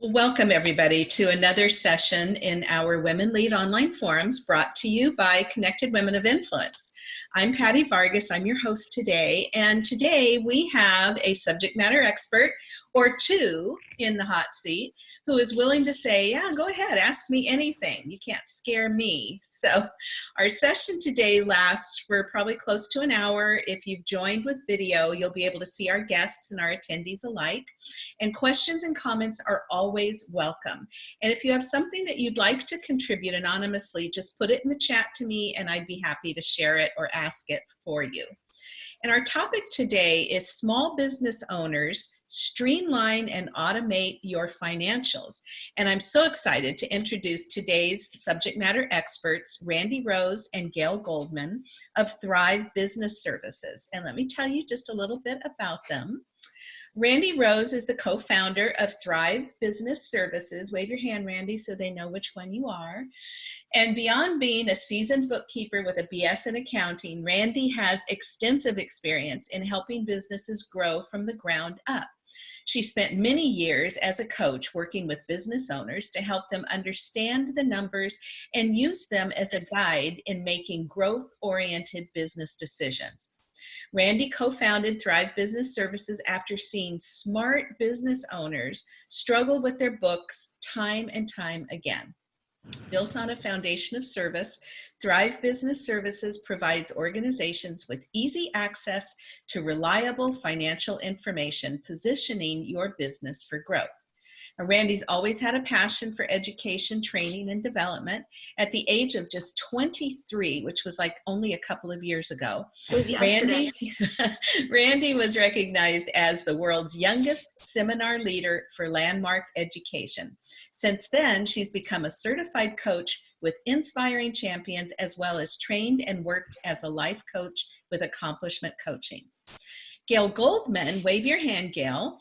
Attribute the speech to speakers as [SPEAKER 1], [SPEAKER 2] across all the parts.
[SPEAKER 1] Welcome everybody to another session in our Women Lead Online Forums brought to you by Connected Women of Influence. I'm Patty Vargas, I'm your host today, and today we have a subject matter expert or two in the hot seat who is willing to say, yeah, go ahead, ask me anything. You can't scare me. So our session today lasts for probably close to an hour. If you've joined with video, you'll be able to see our guests and our attendees alike. And questions and comments are always welcome. And if you have something that you'd like to contribute anonymously, just put it in the chat to me and I'd be happy to share it or ask it for you. And our topic today is small business owners streamline and automate your financials. And I'm so excited to introduce today's subject matter experts, Randy Rose and Gail Goldman of Thrive Business Services. And let me tell you just a little bit about them. Randy Rose is the co-founder of Thrive Business Services. Wave your hand, Randy, so they know which one you are. And beyond being a seasoned bookkeeper with a BS in accounting, Randy has extensive experience in helping businesses grow from the ground up. She spent many years as a coach working with business owners to help them understand the numbers and use them as a guide in making growth-oriented business decisions. Randy co-founded Thrive Business Services after seeing smart business owners struggle with their books time and time again. Built on a foundation of service, Thrive Business Services provides organizations with easy access to reliable financial information, positioning your business for growth. Randy's always had a passion for education, training, and development. At the age of just 23, which was like only a couple of years ago,
[SPEAKER 2] was
[SPEAKER 1] Randy, Randy was recognized as the world's youngest seminar leader for landmark education. Since then, she's become a certified coach with inspiring champions, as well as trained and worked as a life coach with accomplishment coaching. Gail Goldman, wave your hand, Gail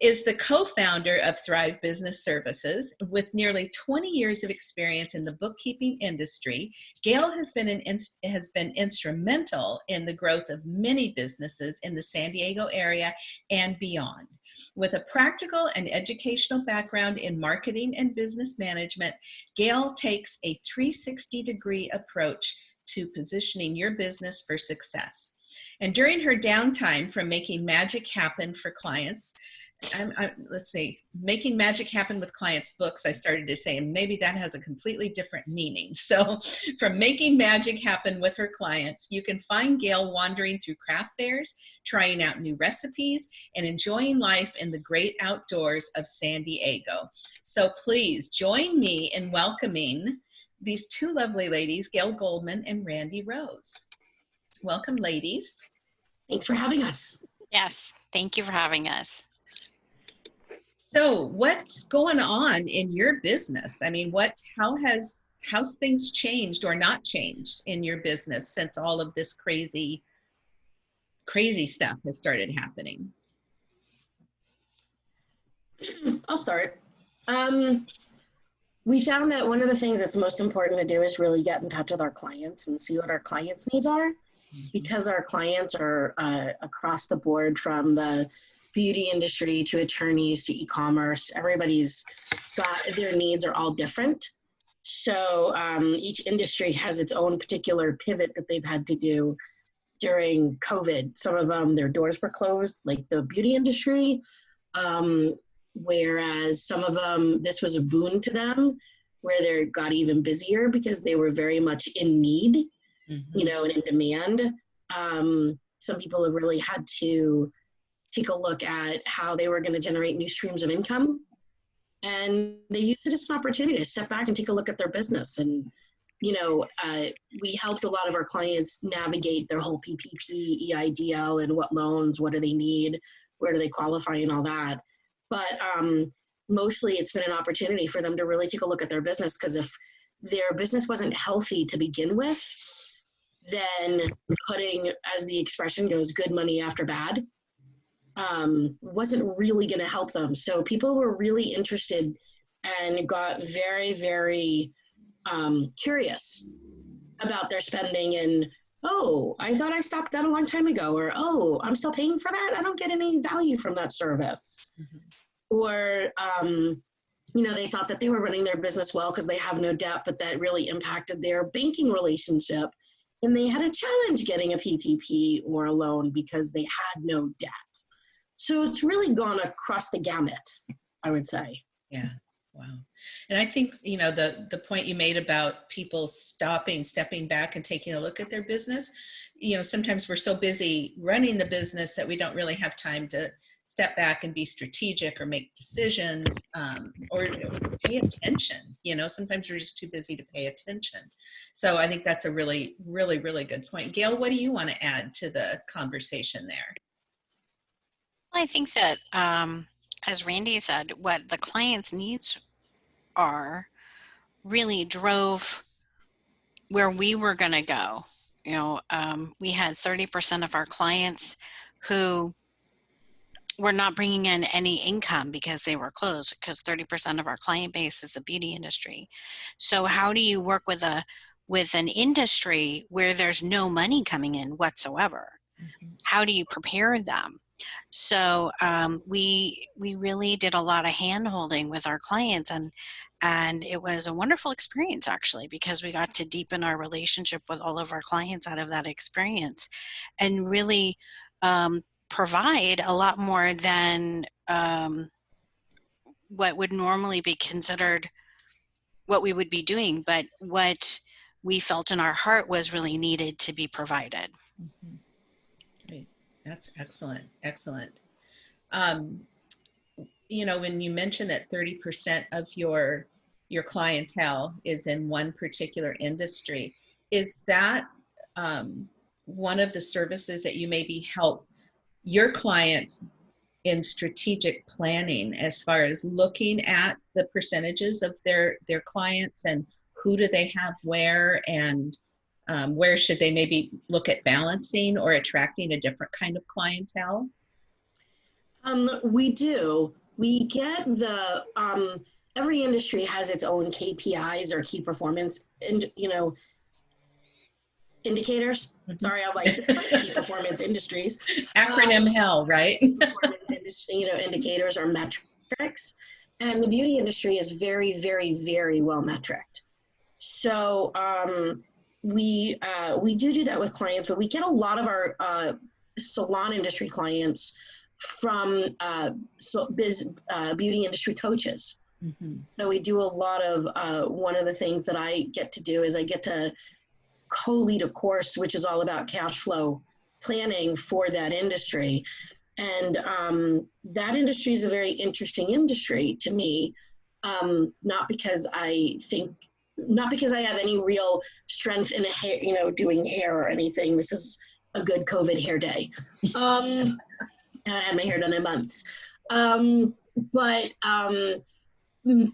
[SPEAKER 1] is the co-founder of Thrive Business Services. With nearly 20 years of experience in the bookkeeping industry, Gail has been, an has been instrumental in the growth of many businesses in the San Diego area and beyond. With a practical and educational background in marketing and business management, Gail takes a 360 degree approach to positioning your business for success. And during her downtime from making magic happen for clients, I'm, I'm, let's see, making magic happen with clients books, I started to say, and maybe that has a completely different meaning. So from making magic happen with her clients, you can find Gail wandering through craft fairs, trying out new recipes, and enjoying life in the great outdoors of San Diego. So please join me in welcoming these two lovely ladies, Gail Goldman and Randy Rose. Welcome, ladies.
[SPEAKER 2] Thanks for having us.
[SPEAKER 3] Yes, thank you for having us.
[SPEAKER 1] So what's going on in your business? I mean, what, how has, how's things changed or not changed in your business since all of this crazy, crazy stuff has started happening?
[SPEAKER 2] I'll start. Um, we found that one of the things that's most important to do is really get in touch with our clients and see what our clients' needs are. Mm-hmm. Because our clients are uh, across the board from the beauty industry to attorneys to e-commerce. Everybody's got their needs are all different. So um, each industry has its own particular pivot that they've had to do during COVID. Some of them, their doors were closed, like the beauty industry. Um, whereas some of them, this was a boon to them, where they got even busier because they were very much in need, mm-hmm. you know, and in demand. Um, some people have really had to take a look at how they were going to generate new streams of income. And they used it as an opportunity to step back and take a look at their business. And, you know, uh, we helped a lot of our clients navigate their whole PPP, EIDL, and what loans, what do they need, where do they qualify, and all that. But um, mostly it's been an opportunity for them to really take a look at their business because if their business wasn't healthy to begin with, then putting, as the expression goes, good money after bad um, wasn't really going to help them. So people were really interested and got very, very um, curious about their spending and oh, I thought I stopped that a long time ago, or oh, I'm still paying for that. I don't get any value from that service. Mm-hmm. Or um, you know, they thought that they were running their business well because they have no debt, but that really impacted their banking relationship. And they had a challenge getting a PPP or a loan because they had no debt. So it's really gone across the gamut, I would say.
[SPEAKER 1] Yeah. Wow. And I think, you know, the the point you made about people stopping, stepping back and taking a look at their business, you know, sometimes we're so busy running the business that we don't really have time to step back and be strategic or make decisions um, or pay attention. You know, sometimes we're just too busy to pay attention. So I think that's a really, really, really good point. Gail, what do you want to add to the conversation there?
[SPEAKER 3] I think that, um, as Randy said, what the client's needs are really drove where we were going to go. You know, um, we had 30% of our clients who were not bringing in any income because they were closed because 30% of our client base is the beauty industry. So how do you work with a with an industry where there's no money coming in whatsoever? Mm-hmm. How do you prepare them? So um, we we really did a lot of hand holding with our clients and and it was a wonderful experience actually because we got to deepen our relationship with all of our clients out of that experience and really um, provide a lot more than um, what would normally be considered what we would be doing but what we felt in our heart was really needed to be provided
[SPEAKER 1] mm-hmm. Great. That's excellent excellent. Um, you know, when you mentioned that 30% of your your clientele is in one particular industry, is that um, one of the services that you maybe help your clients in strategic planning as far as looking at the percentages of their their clients and who do they have where and um, where should they maybe look at balancing or attracting a different kind of clientele?
[SPEAKER 2] Um, we do we get the um, every industry has its own KPIs or key performance and you know indicators. Mm-hmm. Sorry, I'm like it's key performance industries.
[SPEAKER 1] Acronym um, hell, right?
[SPEAKER 2] industry, you know, indicators or metrics, and the beauty industry is very, very, very well metriced. So um, we uh, we do do that with clients, but we get a lot of our uh, salon industry clients from uh, so biz, uh, beauty industry coaches. Mm-hmm. So we do a lot of uh, one of the things that I get to do is I get to co-lead a course which is all about cash flow planning for that industry, and um, that industry is a very interesting industry to me. Um, not because I think, not because I have any real strength in a hair, you know, doing hair or anything. This is a good COVID hair day. Um, I had my hair done in months. Um, but um,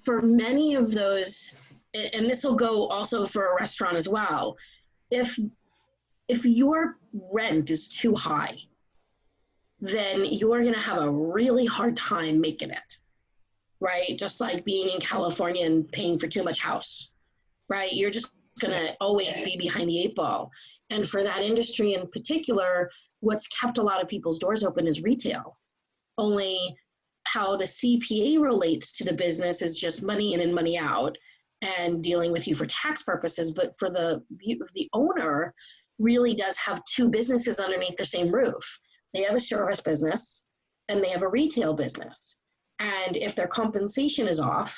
[SPEAKER 2] for many of those, and this will go also for a restaurant as well, if if your rent is too high, then you're going to have a really hard time making it, right? Just like being in California and paying for too much house, right? You're just going to always be behind the eight ball. And for that industry in particular, what's kept a lot of people's doors open is retail. Only how the CPA relates to the business is just money in and money out and dealing with you for tax purposes. But for the, the owner, really does have two businesses underneath the same roof. They have a service business and they have a retail business. And if their compensation is off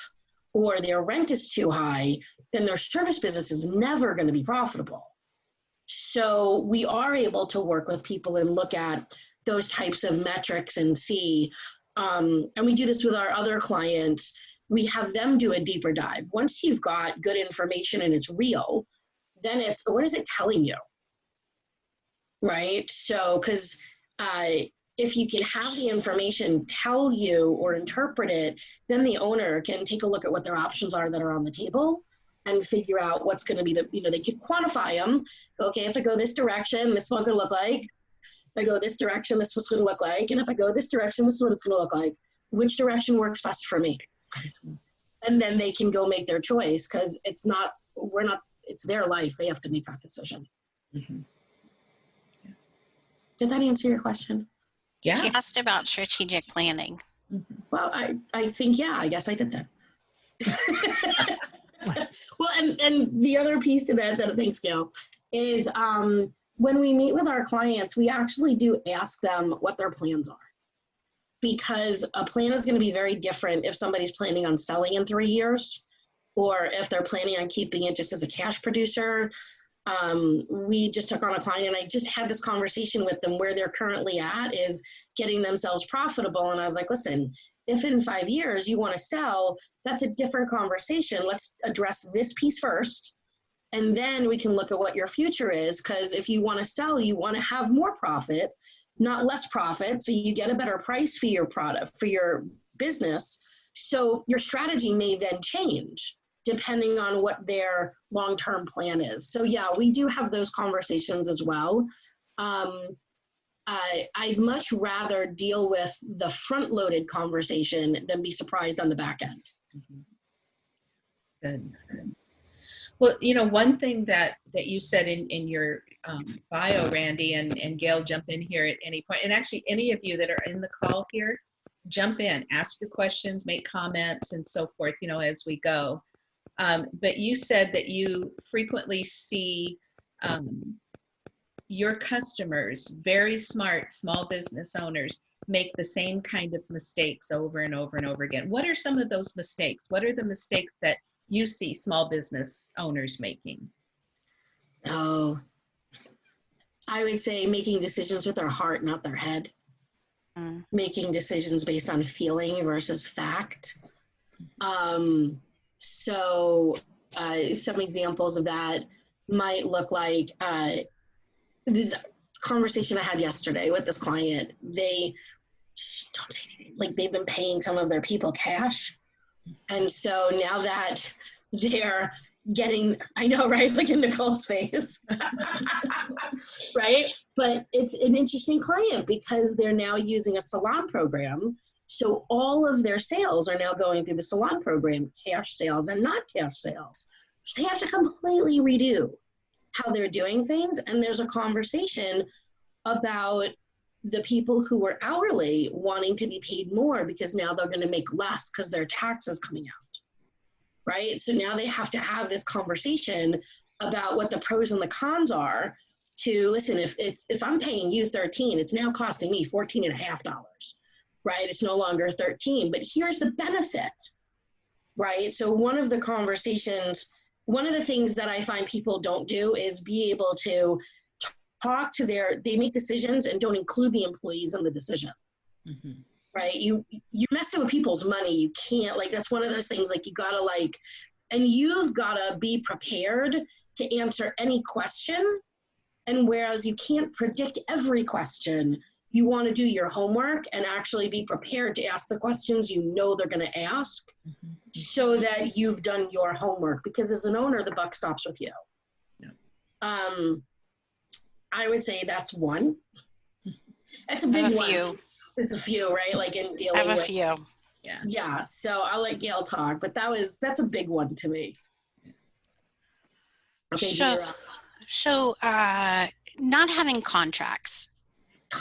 [SPEAKER 2] or their rent is too high, then their service business is never going to be profitable. So we are able to work with people and look at those types of metrics and see. Um, and we do this with our other clients. We have them do a deeper dive. Once you've got good information and it's real, then it's what is it telling you? Right? So, because uh, if you can have the information tell you or interpret it, then the owner can take a look at what their options are that are on the table and figure out what's going to be the, you know, they could quantify them. Okay, if I go this direction, this is what going to look like. If I go this direction, this is what's going to look like. And if I go this direction, this is what it's going to look like. Which direction works best for me? And then they can go make their choice because it's not, we're not, it's their life. They have to make that decision. Mm-hmm. Yeah. Did that answer your question?
[SPEAKER 3] Yeah. She asked about strategic planning.
[SPEAKER 2] Mm-hmm. Well, I, I think, yeah, I guess I did that. well, and, and the other piece of it that thanks, Gail, is um, when we meet with our clients, we actually do ask them what their plans are. Because a plan is going to be very different if somebody's planning on selling in three years or if they're planning on keeping it just as a cash producer. Um, we just took on a client and I just had this conversation with them where they're currently at is getting themselves profitable. And I was like, listen, if in five years you want to sell, that's a different conversation. Let's address this piece first. And then we can look at what your future is. Because if you want to sell, you want to have more profit, not less profit. So you get a better price for your product, for your business. So your strategy may then change depending on what their long term plan is. So, yeah, we do have those conversations as well. Um, I, I'd much rather deal with the front loaded conversation than be surprised on the back end.
[SPEAKER 1] Good. Well, you know, one thing that that you said in in your um, bio, Randy, and and Gail, jump in here at any point, and actually any of you that are in the call here, jump in, ask your questions, make comments, and so forth. You know, as we go. Um, but you said that you frequently see um, your customers, very smart small business owners, make the same kind of mistakes over and over and over again. What are some of those mistakes? What are the mistakes that you see small business owners making?
[SPEAKER 2] Oh, I would say making decisions with their heart, not their head. Mm. Making decisions based on feeling versus fact. Um, so, uh, some examples of that might look like uh, this conversation I had yesterday with this client. They don't like they've been paying some of their people cash. And so now that they're getting, I know, right? Like in Nicole's face, right? But it's an interesting client because they're now using a salon program so all of their sales are now going through the salon program, cash sales and not cash sales. So they have to completely redo how they're doing things. And there's a conversation about the people who were hourly wanting to be paid more because now they're going to make less because their taxes coming out. Right. So now they have to have this conversation about what the pros and the cons are to listen if it's if i'm paying you 13 it's now costing me 14 and a half dollars right? It's no longer 13, but here's the benefit, right? So, one of the conversations, one of the things that I find people don't do is be able to talk to their, they make decisions and don't include the employees in the decision. Mm-hmm. Right, you you messing with people's money. You can't like that's one of those things. Like you gotta like, and you've gotta be prepared to answer any question. And whereas you can't predict every question, you want to do your homework and actually be prepared to ask the questions you know they're going to ask mm-hmm. so that you've done your homework because as an owner the buck stops with you. Yeah. um, i would say that's one. That's a big a one. few. it's a few right? Like in dealing
[SPEAKER 3] I have a
[SPEAKER 2] with,
[SPEAKER 3] few.
[SPEAKER 2] Yeah. Yeah so i'll let gail talk but that was that's a big one to me.
[SPEAKER 3] Okay, so so uh not having contracts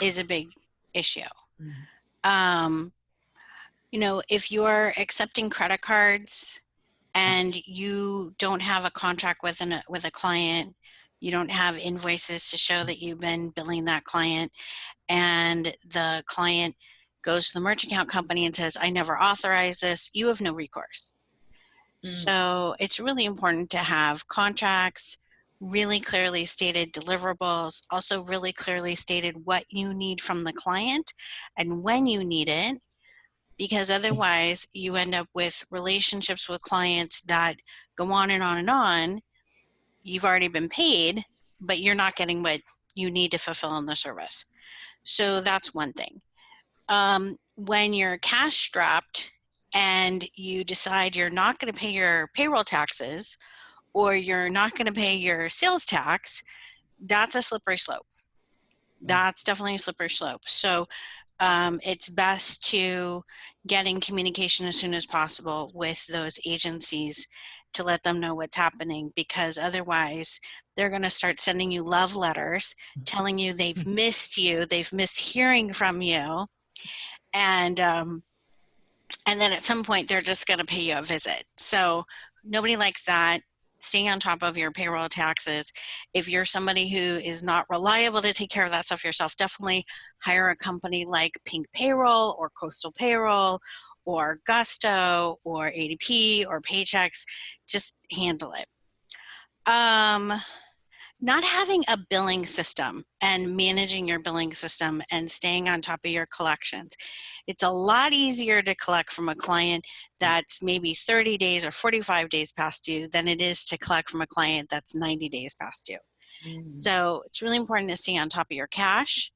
[SPEAKER 3] is a big issue. Mm-hmm. Um, you know, if you're accepting credit cards and you don't have a contract with an with a client, you don't have invoices to show that you've been billing that client, and the client goes to the merchant account company and says, "I never authorized this," you have no recourse. Mm. So it's really important to have contracts really clearly stated deliverables, also really clearly stated what you need from the client and when you need it, because otherwise you end up with relationships with clients that go on and on and on. You've already been paid, but you're not getting what you need to fulfill in the service. So that's one thing. Um, when you're cash strapped and you decide you're not going to pay your payroll taxes, or you're not going to pay your sales tax, that's a slippery slope. That's definitely a slippery slope. So um, it's best to get in communication as soon as possible with those agencies to let them know what's happening because otherwise they're going to start sending you love letters telling you they've mm-hmm. missed you, they've missed hearing from you. And um, and then at some point they're just going to pay you a visit. So nobody likes that. Stay on top of your payroll taxes. If you're somebody who is not reliable to take care of that stuff yourself, definitely hire a company like Pink Payroll or Coastal Payroll or Gusto or ADP or Paychex. Just handle it. Um, not having a billing system and managing your billing system and staying on top of your collections. It's a lot easier to collect from a client that's maybe 30 days or 45 days past due than it is to collect from a client that's 90 days past due. Mm. So it's really important to stay on top of your cash.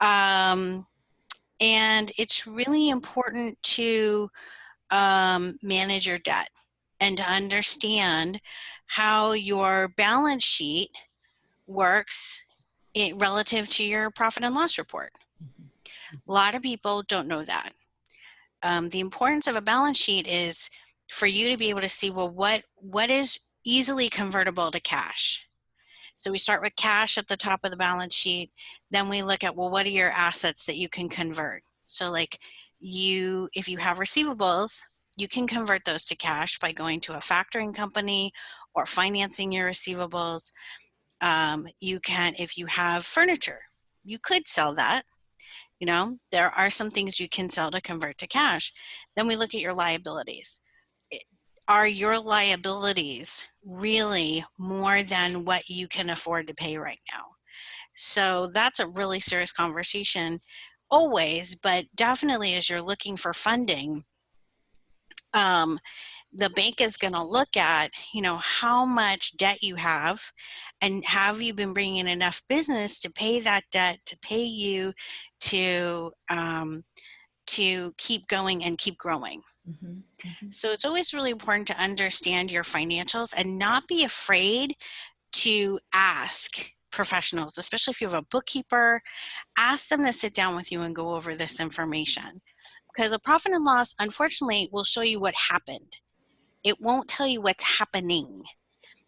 [SPEAKER 3] Um, and it's really important to um, manage your debt and to understand how your balance sheet works it, relative to your profit and loss report. A lot of people don't know that. Um, the importance of a balance sheet is for you to be able to see, well, what, what is easily convertible to cash? So we start with cash at the top of the balance sheet. Then we look at, well, what are your assets that you can convert? So like you, if you have receivables, you can convert those to cash by going to a factoring company or financing your receivables. Um, you can, if you have furniture, you could sell that. You know, there are some things you can sell to convert to cash. Then we look at your liabilities. Are your liabilities really more than what you can afford to pay right now? So that's a really serious conversation always, but definitely as you're looking for funding, um, the bank is going to look at, you know, how much debt you have and have you been bringing in enough business to pay that debt, to pay you to, um, to keep going and keep growing. Mm -hmm. Mm -hmm. So it's always really important to understand your financials and not be afraid to ask professionals, especially if you have a bookkeeper, ask them to sit down with you and go over this information. Because a profit and loss, unfortunately, will show you what happened. It won't tell you what's happening.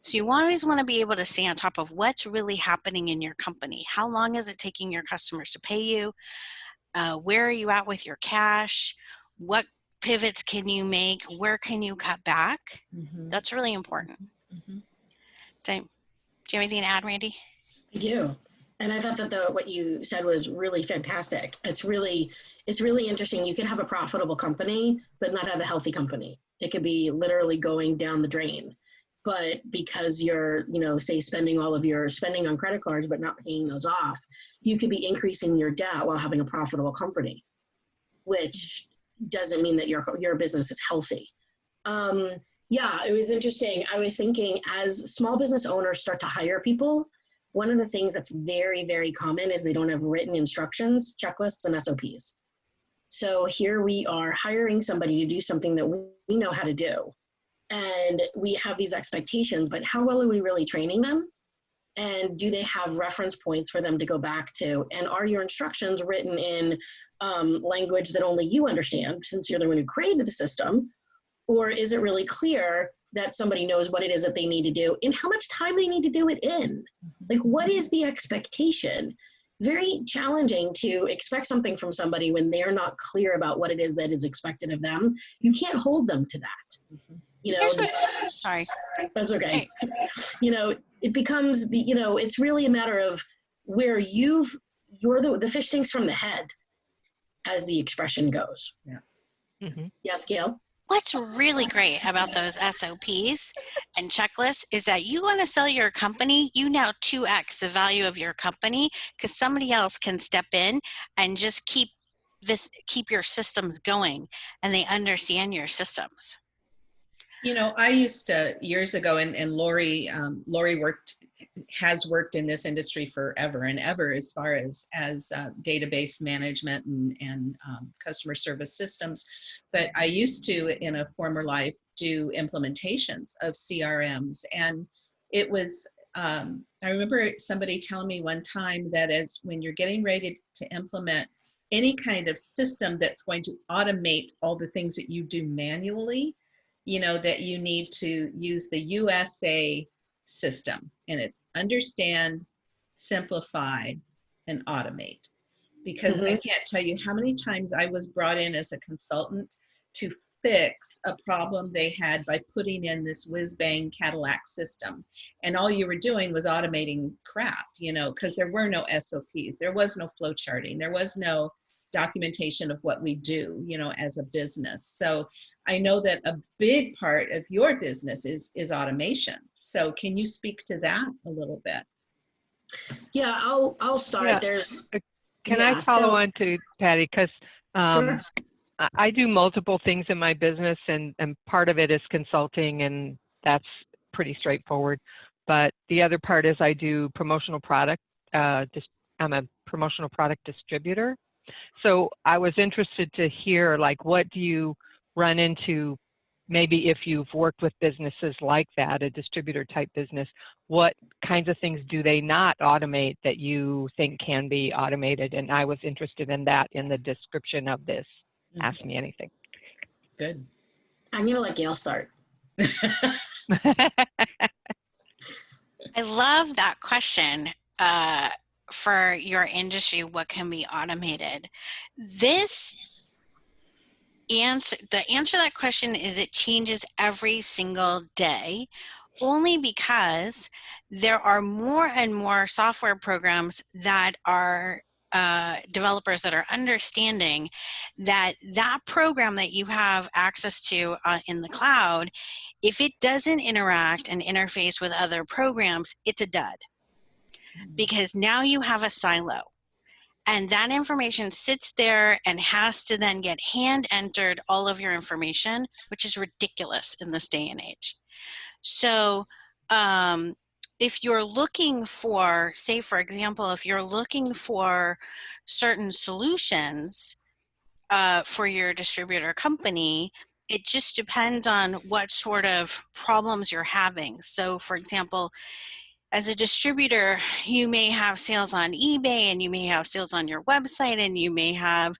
[SPEAKER 3] So you always want to be able to stay on top of what's really happening in your company. How long is it taking your customers to pay you? Uh, where are you at with your cash? What pivots can you make? Where can you cut back? Mm -hmm. That's really important. Mm -hmm. do, do you have anything to add, Randy?
[SPEAKER 2] I do. And I thought that the, what you said was really fantastic. It's really, it's really interesting. You can have a profitable company, but not have a healthy company. It could be literally going down the drain. But because you're, you know, say spending all of your spending on credit cards, but not paying those off, you could be increasing your debt while having a profitable company, which doesn't mean that your, your business is healthy. Um, yeah, it was interesting. I was thinking as small business owners start to hire people, one of the things that's very, very common is they don't have written instructions, checklists, and SOPs. So here we are hiring somebody to do something that we, know how to do. And we have these expectations, but how well are we really training them? And do they have reference points for them to go back to? And are your instructions written in um, language that only you understand, since you're the one who created the system? Or is it really clear that somebody knows what it is that they need to do and how much time they need to do it in. Like, what is the expectation? Very challenging to expect something from somebody when they're not clear about what it is that is expected of them. You can't hold them to that. You know,
[SPEAKER 3] sorry.
[SPEAKER 2] That's okay. You know, it becomes the, you know, it's really a matter of where you've, you're the, the fish stinks from the head, as the expression goes.
[SPEAKER 4] Yeah. Mm-hmm.
[SPEAKER 2] Yes, Gail?
[SPEAKER 3] What's really great about those SOPs and checklists is that you want to sell your company, you now 2x the value of your company because somebody else can step in and just keep this keep your systems going and they understand your systems.
[SPEAKER 1] You know, I used to years ago, and, and Lori, um, Lori worked has worked in this industry forever and ever as far as as uh, database management and, and um, customer service systems. But i used to in a former life do implementations of crms and it was um, i remember somebody telling me one time that as when you're getting ready to implement any kind of system that's going to automate all the things that you do manually you know that you need to use the usa system and it's understand, simplify, and automate. Because mm -hmm. I mm-hmm. can't tell you how many times I was brought in as a consultant to fix a problem they had by putting in this whiz bang Cadillac system. And all you were doing was automating crap, you know, because there were no SOPs, there was no flow charting, there was no documentation of what we do, you know, as a business. So I know that a big part of your business is is automation. So can you speak to that a little bit?
[SPEAKER 2] Yeah, I'll I'll start.
[SPEAKER 4] Yeah.
[SPEAKER 2] There's
[SPEAKER 4] Can
[SPEAKER 2] Yeah,
[SPEAKER 4] I follow
[SPEAKER 2] so-
[SPEAKER 4] on to Patty? Because um,
[SPEAKER 2] Sure.
[SPEAKER 4] I- I do multiple things in my business, and, and part of it is consulting, and that's pretty straightforward. But the other part is I do promotional product. Uh, dis- I'm a promotional product distributor. So I was interested to hear, like, what do you run into? Maybe if you've worked with businesses like that, a distributor type business, what kinds of things do they not automate that you think can be automated? And I was interested in that in the description of this. Ask me anything.
[SPEAKER 1] Good.
[SPEAKER 2] I'm gonna let Gail start.
[SPEAKER 3] I love that question uh, for your industry. What can be automated? This answer, the answer to that question is it changes every single day, only because there are more and more software programs that are uh, developers that are understanding that that program that you have access to uh, in the cloud if it doesn't interact and interface with other programs, it's a dud because now you have a silo. And that information sits there and has to then get hand entered all of your information, which is ridiculous in this day and age. So, um, if you're looking for, say, for example, if you're looking for certain solutions uh, for your distributor company, it just depends on what sort of problems you're having. So, for example, as a distributor, you may have sales on eBay and you may have sales on your website and you may have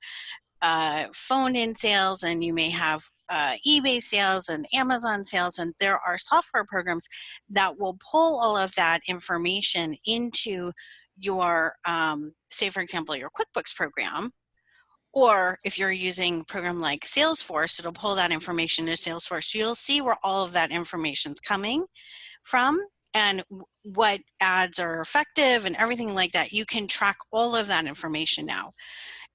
[SPEAKER 3] uh, phone in sales and you may have uh, eBay sales and Amazon sales. And there are software programs that will pull all of that information into your, um, say, for example, your QuickBooks program or if you're using a program like Salesforce, it'll pull that information to Salesforce. So you'll see where all of that information is coming from and what ads are effective and everything like that. You can track all of that information now.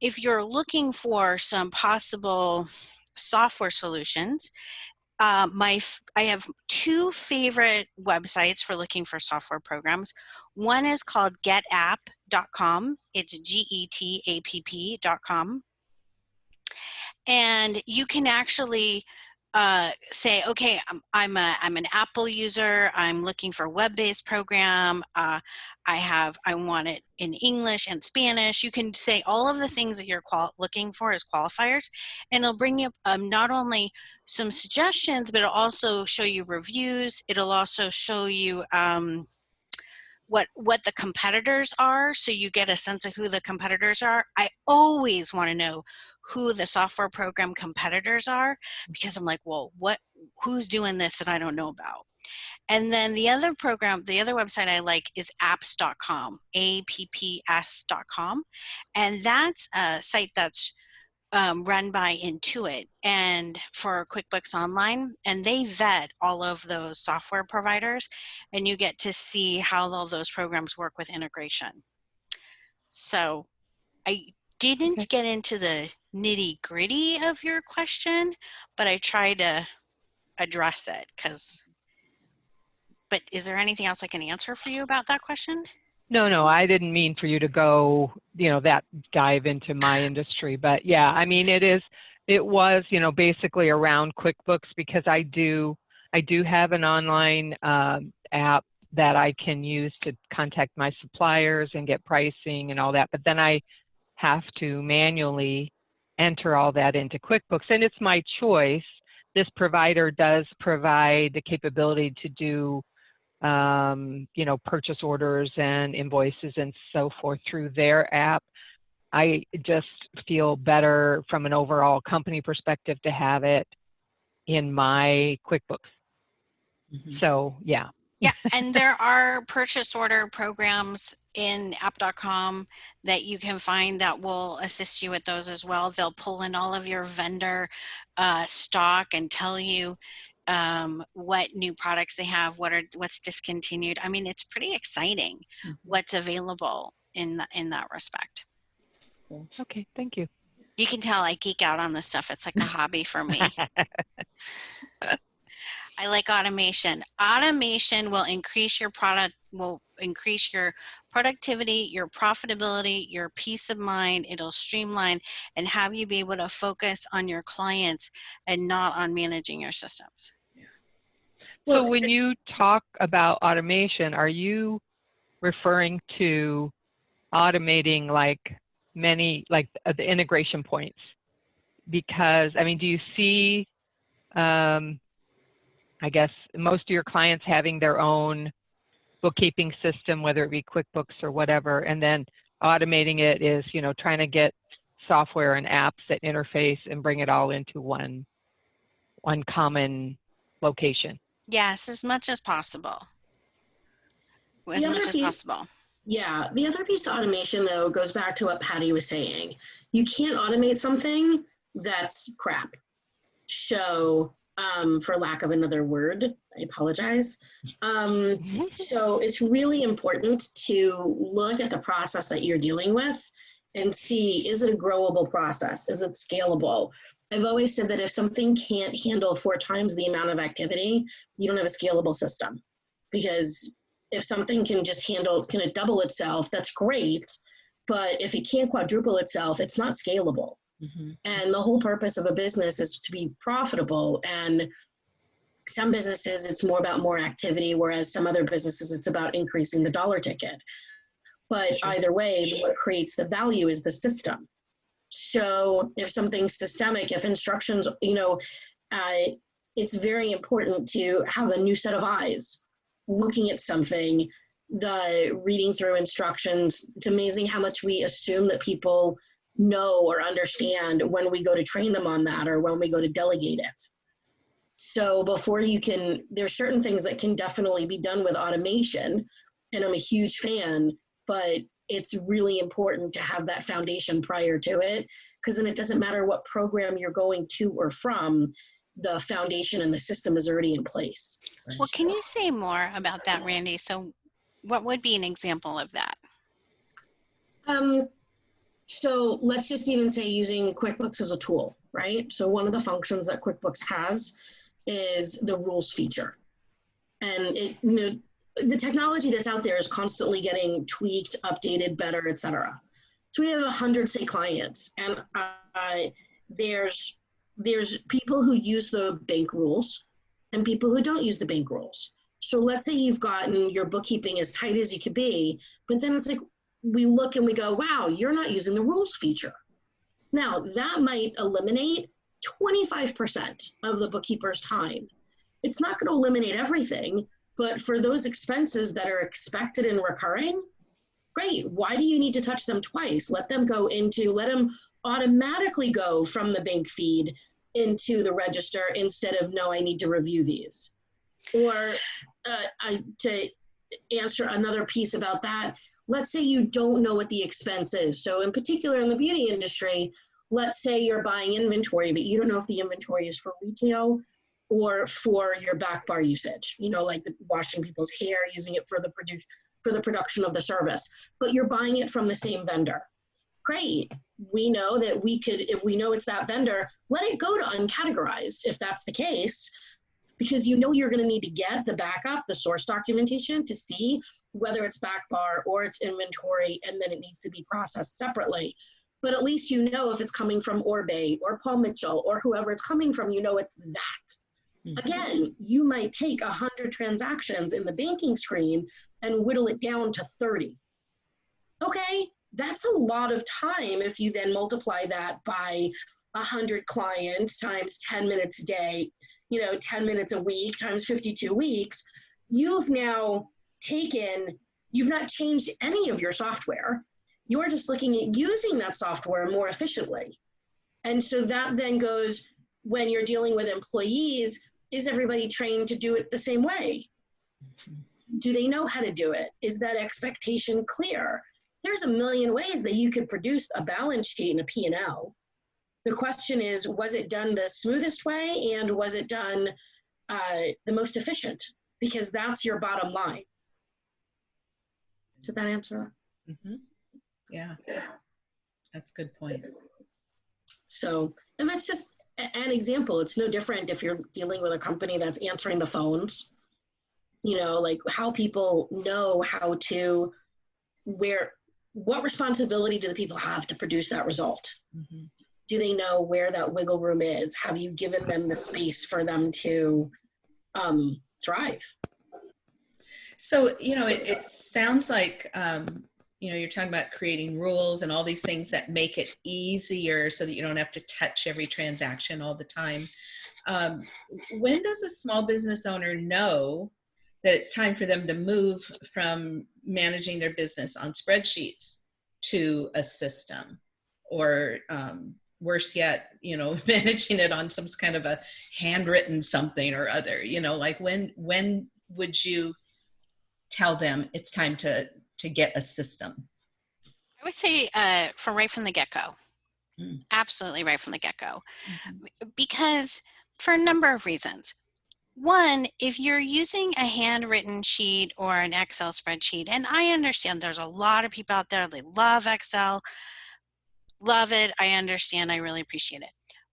[SPEAKER 3] If you're looking for some possible software solutions, uh, my I have two favorite websites for looking for software programs. One is called getapp.com. It's G-E-T-A-P-P.com. And you can actually uh, say, okay, I'm, I'm, a, I'm an Apple user. I'm looking for a web-based program. Uh, I have, I want it in English and Spanish. You can say all of the things that you're looking for as qualifiers, and it'll bring you um, not only some suggestions, but it'll also show you reviews. It'll also show you um, what what the competitors are, so you get a sense of who the competitors are. I always want to know who the software program competitors are because I'm like, well, what who's doing this that I don't know about? And then the other program, the other website I like is apps.com, A-P-P-S.com. And that's a site that's um, run by Intuit and for QuickBooks Online. And they vet all of those software providers and you get to see how all those programs work with integration. So I didn't
[SPEAKER 4] Okay.
[SPEAKER 3] get into the nitty gritty of your question, but I tried to address it because. But is there anything else I can answer for you about that question?
[SPEAKER 4] No, no, I didn't mean for you to go, you know, that dive into my industry. But yeah, I mean, it is, it was, you know, basically around QuickBooks because I do, I do have an online um, app that I can use to contact my suppliers and get pricing and all that. But then I have to manually enter all that into QuickBooks, and it's my choice. This provider does provide the capability to do um, you know, purchase orders and invoices and so forth through their app. I just feel better from an overall company perspective to have it in my QuickBooks.
[SPEAKER 1] Mhm.
[SPEAKER 4] So yeah,
[SPEAKER 3] Yeah, and there are purchase order programs in app.com that you can find that will assist you with those as well. They'll pull in all of your vendor uh, stock and tell you um, what new products they have, what are what's discontinued. I mean, it's pretty exciting
[SPEAKER 1] Mhm.
[SPEAKER 3] what's available in th- in that respect.
[SPEAKER 1] That's cool.
[SPEAKER 4] Okay, thank you.
[SPEAKER 3] You can tell I geek out on this stuff. It's like a hobby for me. I like automation. Automation will increase your product, will increase your productivity, your profitability, your peace of mind. It'll streamline and have you be able to focus on your clients and not on managing your systems. Yeah.
[SPEAKER 4] So when you talk about automation, are you referring to automating like many, like uh, the integration points? Because, I mean, do you see, um, I guess, most of your clients having their own bookkeeping system, whether it be QuickBooks or whatever, and then automating it is, you know, trying to get software and apps that interface and bring it all into one, one common location?
[SPEAKER 3] Yes, as much as possible. As much
[SPEAKER 2] other
[SPEAKER 3] as
[SPEAKER 2] piece-
[SPEAKER 3] possible.
[SPEAKER 2] Yeah, the other piece to automation though goes back to what Patty was saying. You can't automate something that's crap. So, um, for lack of another word, I apologize. Um, so it's really important to look at the process that you're dealing with and see is it a growable process? Is it scalable? I've always said that if something can't handle four times the amount of activity, you don't have a scalable system. Because if something can just handle, can it double itself, that's great. But if it can't quadruple itself, it's not scalable.
[SPEAKER 1] Mhm.
[SPEAKER 2] And the whole purpose of a business is to be profitable. And some businesses, it's more about more activity, whereas some other businesses, it's about increasing the dollar ticket. But
[SPEAKER 4] Sure.
[SPEAKER 2] either way, what creates the value is the system. So if something's systemic, if instructions, you know, uh, it's very important to have a new set of eyes looking at something, the reading through instructions. It's amazing how much we assume that people know or understand when we go to train them on that or when we go to delegate it. So before you can, there's certain things that can definitely be done with automation, and I'm a huge fan, but it's really important to have that foundation prior to it, because then it doesn't matter what program you're going to or from, the foundation and the system is already in place.
[SPEAKER 3] Well, can you say more about that, Randy? So, what would be an example of that?
[SPEAKER 2] Um, so let's just even say using QuickBooks as a tool, right? So one of the functions that QuickBooks has is the rules feature. And it, you know, the technology that's out there is constantly getting tweaked, updated, better, et cetera. So we have 100 say clients and uh, there's, there's people who use the bank rules and people who don't use the bank rules. So let's say you've gotten your bookkeeping as tight as you could be, but then it's like, we look and we go, wow, you're not using the rules feature. Now, that might eliminate 25% of the bookkeeper's time. It's not going to eliminate everything, but for those expenses that are expected and recurring, great. Why do you need to touch them twice? Let them go into, let them automatically go from the bank feed into the register instead of, no, I need to review these. Or uh, I, to answer another piece about that, let's say you don't know what the expense is. So in particular in the beauty industry, let's say you're buying inventory, but you don't know if the inventory is for retail or for your back bar usage, you know, like the washing people's hair, using it for the produ- for the production of the service, but you're buying it from the same vendor. Great. We know that we could, if we know it's that vendor, let it go to uncategorized if that's the case, because you know you're going to need to get the backup, the source documentation to see whether it's back bar or it's inventory, and then it needs to be processed separately. But at least you know if it's coming from Oribe or Paul Mitchell or whoever it's coming from, you know it's that.
[SPEAKER 1] Mhm.
[SPEAKER 2] Again, you might take 100 transactions in the banking screen and whittle it down to 30. Okay, that's a lot of time if you then multiply that by 100 clients times 10 minutes a day, you know, 10 minutes a week times 52 weeks. You've now taken, you've not changed any of your software. You're just looking at using that software more efficiently. And so that then goes when you're dealing with employees, is everybody trained to do it the same way? do they know how to do it? Is that expectation clear? There's a million ways that you could produce a balance sheet and a P&L. The question is, was it done the smoothest way and was it done uh, the most efficient? Because that's your bottom line. Did that answer that?
[SPEAKER 1] Mhm. Yeah, that's a good point.
[SPEAKER 2] So, and that's just an example. It's no different if you're dealing with a company that's answering the phones. You know, like how people know how to, where, what responsibility do the people have to produce that result?
[SPEAKER 1] Mhm.
[SPEAKER 2] Do they know where that wiggle room is? Have you given them the space for them to um, thrive?
[SPEAKER 1] So, you know, it, it sounds like, um, you know, you're talking about creating rules and all these things that make it easier so that you don't have to touch every transaction all the time. Um, when does a small business owner know that it's time for them to move from managing their business on spreadsheets to a system? Or um, worse yet, you know, managing it on some kind of a handwritten something or other, you know, like when, when would you tell them it's time to to get a system
[SPEAKER 3] I would say uh, from right from the get go.
[SPEAKER 1] Mm.
[SPEAKER 3] Absolutely right from the get go. Because for a number of reasons. One, if you're using a handwritten sheet or an Excel spreadsheet, and I understand there's a lot of people out there, they love Excel, love it. I understand. I really appreciate it.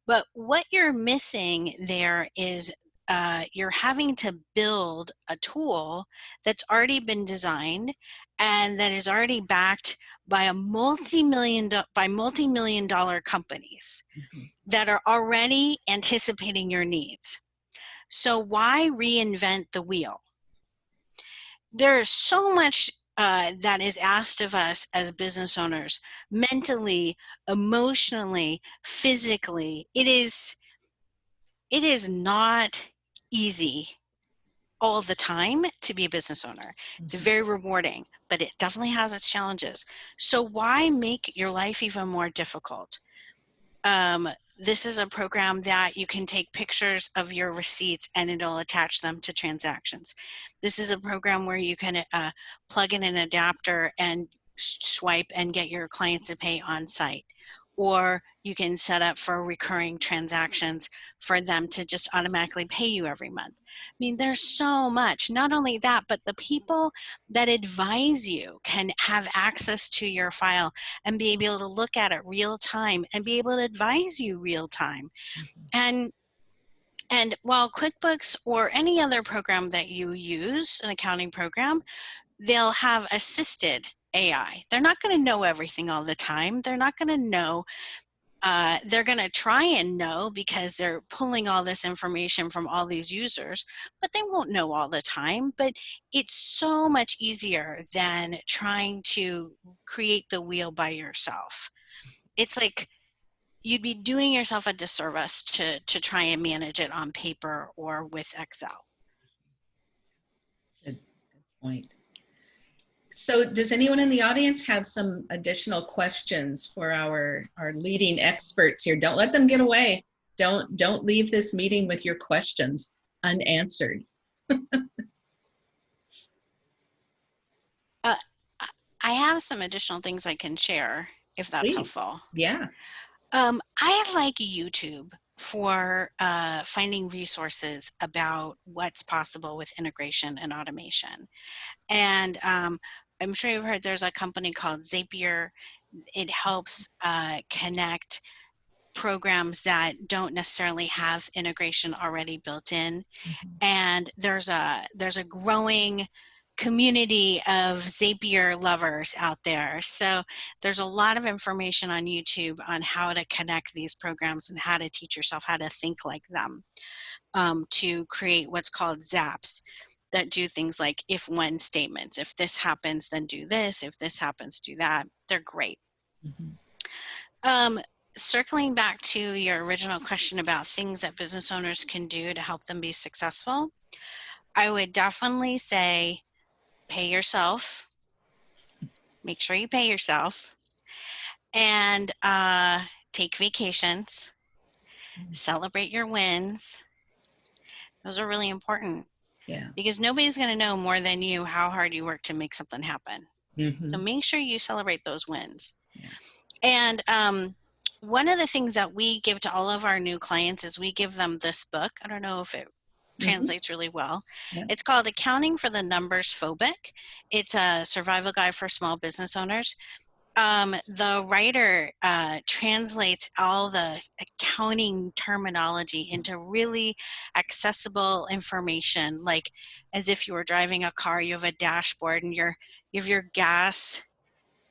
[SPEAKER 3] But what you're missing there is uh, you're having to build a tool that's already been designed and that is already backed by a multi-million by multi-million dollar companies
[SPEAKER 1] Mhm.
[SPEAKER 3] that are already anticipating your needs. So why reinvent the wheel? There's so much uh, that is asked of us as business owners, mentally, emotionally, physically. It is, it is not easy all the time to be a business owner. It's
[SPEAKER 1] Mhm.
[SPEAKER 3] very rewarding, but it definitely has its challenges. So why make your life even more difficult? Um, this is a program that you can take pictures of your receipts and it'll attach them to transactions. This is a program where you can uh, plug in an adapter and swipe and get your clients to pay on site. Or you can set up for recurring transactions for them to just automatically pay you every month. I mean, there's so much. Not only that, but the people that advise you can have access to your file and be able to look at it real time and be able to advise you real time. Mm-hmm. And and while QuickBooks or any other program that you use, an accounting program, they'll have assisted AI. They're not going to know everything all the time. They're not going to know uh, they're going to try and know because they're pulling all this information from all these users, but they won't know all the time. But it's so much easier than trying to create the wheel by yourself. It's like you'd be doing yourself a disservice to, to try and manage it on paper or with Excel.
[SPEAKER 1] Good point so does anyone in the audience have some additional questions for our our leading experts here? Don't let them get away. Don't don't leave this meeting with your questions unanswered.
[SPEAKER 3] I have some additional things I can share if that's
[SPEAKER 1] Please.
[SPEAKER 3] helpful.
[SPEAKER 1] yeah.
[SPEAKER 3] Um, I like YouTube for uh, finding resources about what's possible with integration and automation. And um, I'm sure you've heard there's a company called Zapier. It helps uh, connect programs that don't necessarily have integration already built in. And there's a there's a growing community of Zapier lovers out there. So there's a lot of information on YouTube on how to connect these programs and how to teach yourself how to think like them um, to create what's called zaps that do things like if when statements. If this happens, then do this. If this happens, do that. They're great.
[SPEAKER 1] Mhm.
[SPEAKER 3] Um, circling back to your original question about things that business owners can do to help them be successful, I would definitely say pay yourself. Make sure you pay yourself and uh, take vacations,
[SPEAKER 1] Mm.
[SPEAKER 3] celebrate your wins. Those are really important.
[SPEAKER 1] Yeah.
[SPEAKER 3] because nobody's going to know more than you how hard you work to make something happen.
[SPEAKER 1] Mhm.
[SPEAKER 3] So make sure you celebrate those wins.
[SPEAKER 1] Yeah.
[SPEAKER 3] And um, one of the things that we give to all of our new clients is we give them this book. I don't know if it. Translates really well.
[SPEAKER 1] Yeah.
[SPEAKER 3] It's called Accounting for the Numbers Phobic. It's a survival guide for small business owners. Um, the writer uh, translates all the accounting terminology into really accessible information, like as if you were driving a car, you have a dashboard and you're, you have your gas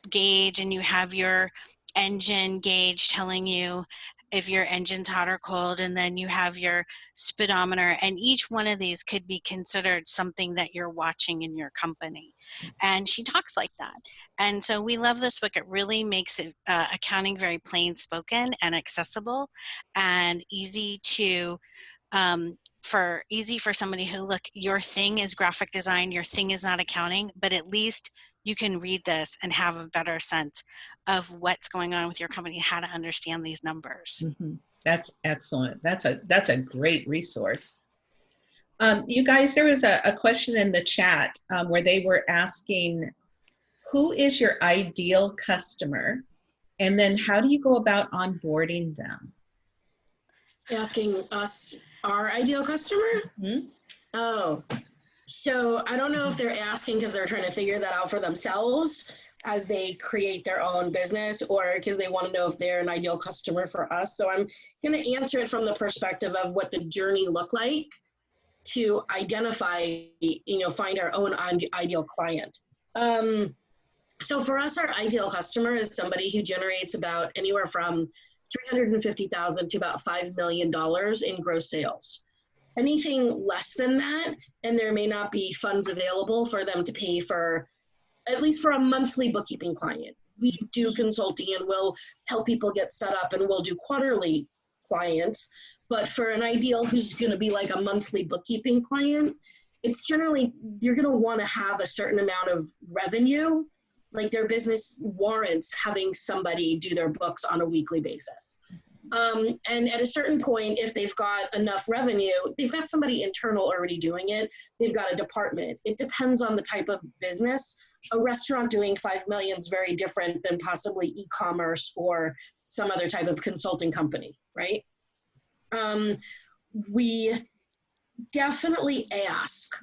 [SPEAKER 3] gauge and you have your engine gauge telling you if your engine's hot or cold and then you have your speedometer and each one of these could be considered something that you're watching in your company. And she talks like that. And so we love this book. It really makes it uh, accounting very plain spoken and accessible and easy to um, for easy for somebody who look your thing is graphic design your thing is not accounting but at least you can read this and have a better sense of what's going on with your company how to understand these numbers
[SPEAKER 1] Mhm. That's excellent. That's a that's a great resource. Um, you guys, there was a, a question in the chat um, where they were asking, who is your ideal customer, and then how do you go about onboarding them?
[SPEAKER 2] Asking us our ideal customer?
[SPEAKER 1] Mhm.
[SPEAKER 2] Oh, so I don't know if they're asking because they're trying to figure that out for themselves as they create their own business or because they want to know if they're an ideal customer for us. So I'm going to answer it from the perspective of what the journey looked like to identify, you know, find our own ideal client. Um, so for us, our ideal customer is somebody who generates about anywhere from 350,000 to about $5 million in gross sales. Anything less than that, and there may not be funds available for them to pay for, at least for a monthly bookkeeping client. We do consulting and we'll help people get set up and we'll do quarterly clients. But for an ideal who's going to be like a monthly bookkeeping client, it's generally, you're going to want to have a certain amount of revenue like their business warrants having somebody do their books on a weekly basis. Um, and at a certain point, if they've got enough revenue, they've got somebody internal already doing it. They've got a department. It depends on the type of business. A restaurant doing five million is very different than possibly e-commerce or some other type of consulting company, right? Um, we definitely ask.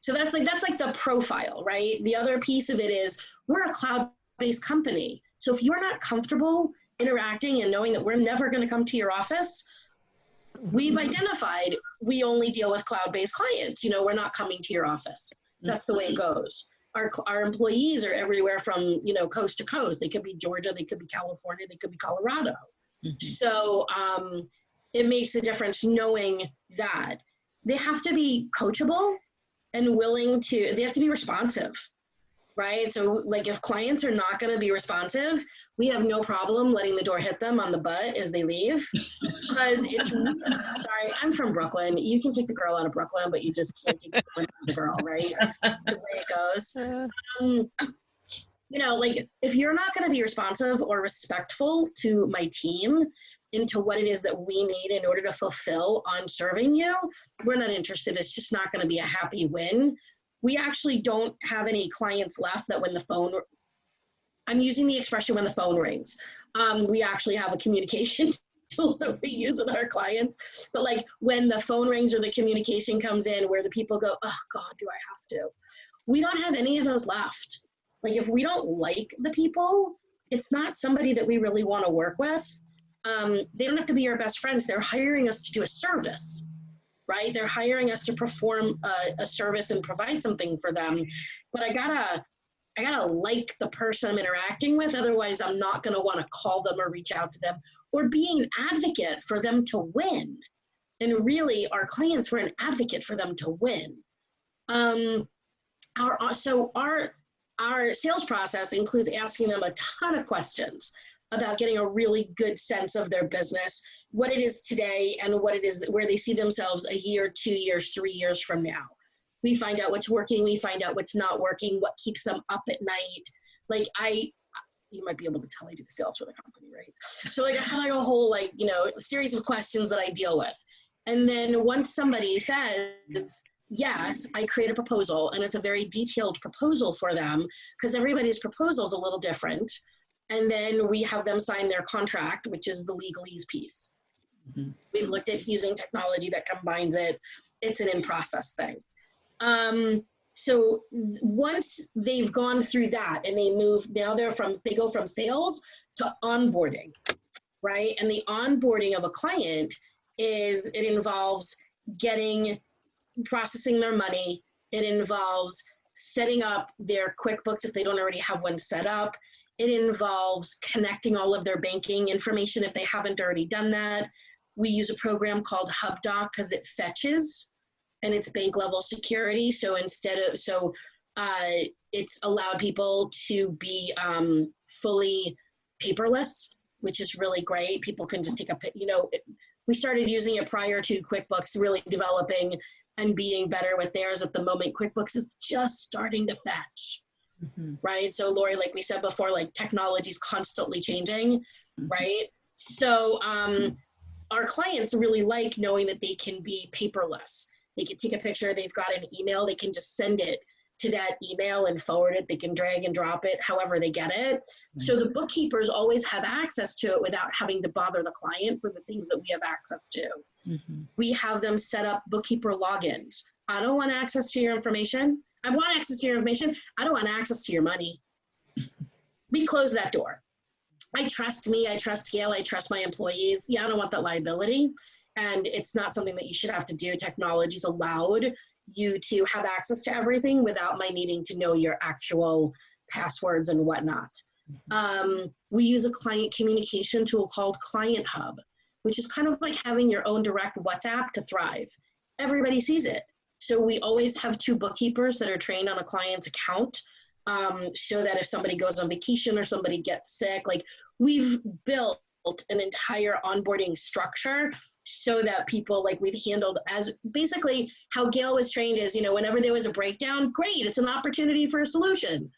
[SPEAKER 2] So that's like that's like the profile, right? The other piece of it is we're a cloud-based company. So if you're not comfortable interacting and knowing that we're never going to come to your office, we've identified we only deal with cloud-based clients. You know, we're not coming to your office. That's the way it goes. Our, our employees are everywhere from, you know, coast to coast. They could be Georgia, they could be California, they could be Colorado.
[SPEAKER 1] Mhm.
[SPEAKER 2] So um, it makes a difference knowing that they have to be coachable and willing to, they have to be responsive, right? So, like, if clients are not going to be responsive, we have no problem letting the door hit them on the butt as they leave. Because it's, sorry, I'm from Brooklyn. You can take the girl out of Brooklyn, but you just can't take the woman out of the girl, right? That's the way it goes um, you know, like if you're not going to be responsive or respectful to my team into what it is that we need in order to fulfill on serving you, we're not interested. It's just not going to be a happy win. We actually don't have any clients left that when the phone, I'm using the expression when the phone rings. Um, we actually have a communication tool that we use with our clients. But like when the phone rings or the communication comes in where the people go, oh God, do I have to? We don't have any of those left like if we don't like the people it's not somebody that we really want to work with um, they don't have to be our best friends they're hiring us to do a service right? They're hiring us to perform a, a service and provide something for them. But i gotta i gotta like the person i'm interacting with otherwise i'm not gonna want to call them or reach out to them or be an advocate for them to win. And really our clients were an advocate for them to win. Um, our, so our our sales process includes asking them a ton of questions about getting a really good sense of their business, what it is today, and what it is where they see themselves a year, two years, three years from now. We find out what's working, we find out what's not working, what keeps them up at night. Like I, you might be able to tell I do the sales for the company, right? So like I have like a whole like you know series of questions that I deal with, and then once somebody says, yes, I create a proposal and it's a very detailed proposal for them because everybody's proposal is a little different. And then we have them sign their contract, which is the legalese piece.
[SPEAKER 1] Mhm.
[SPEAKER 2] We've looked at using technology that combines it. It's an in process thing. Um, so once they've gone through that and they move, now they're from, they go from sales to onboarding, right? And the onboarding of a client is, it involves getting, processing their money. It involves setting up their QuickBooks if they don't already have one set up. It involves connecting all of their banking information if they haven't already done that. We use a program called HubDoc because it fetches and it's bank level security. So instead of, so uh, it's allowed people to be um, fully paperless, which is really great. People can just take a, you know, it- we started using it prior to QuickBooks really developing and being better with theirs at the moment. QuickBooks is just starting to fetch
[SPEAKER 1] Mhm.
[SPEAKER 2] right? So Lori, like we said before, like technology is constantly changing,
[SPEAKER 1] Mhm.
[SPEAKER 2] right? So um, our clients really like knowing that they can be paperless. They can take a picture, they've got an email, they can just send it to that email and forward it. They can drag and drop it however they get it. So the bookkeepers always have access to it without having to bother the client for the things that we have access to.
[SPEAKER 1] Mhm.
[SPEAKER 2] We have them set up bookkeeper logins. I don't want access to your information. I want access to your information. I don't want access to your money. We close that door. I trust me. I trust Gayle. I trust my employees. Yeah, I don't want that liability. And it's not something that you should have to do. Technology's allowed you to have access to everything without my needing to know your actual passwords and whatnot. Um, we use a client communication tool called Client Hub, which is kind of like having your own direct WhatsApp to thrive. Everybody sees it. So we always have two bookkeepers that are trained on a client's account um, so that if somebody goes on vacation or somebody gets sick, like we've built an entire onboarding structure so that people like we've handled as basically how Gayle was trained is, you know, whenever there was a breakdown, great, it's an opportunity for a solution.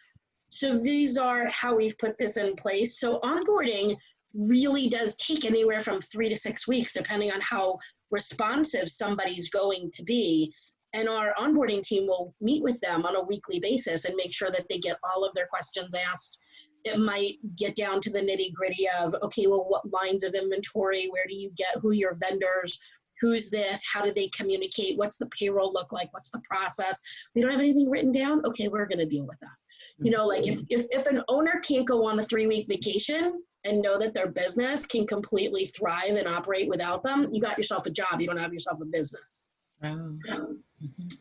[SPEAKER 2] So these are how we've put this in place. So onboarding really does take anywhere from three to six weeks, depending on how responsive somebody's going to be. And our onboarding team will meet with them on a weekly basis and make sure that they get all of their questions asked. It might get down to the nitty gritty of, okay, well, what lines of inventory? Where do you get? Who your vendors? Who's this? How do they communicate? What's the payroll look like? What's the process? We don't have anything written down. Okay, we're going to deal with that. You know, like if, if, if an owner can't go on a three week vacation and know that their business can completely thrive and operate without them, you got yourself a job. You don't have yourself a business
[SPEAKER 1] Mhm.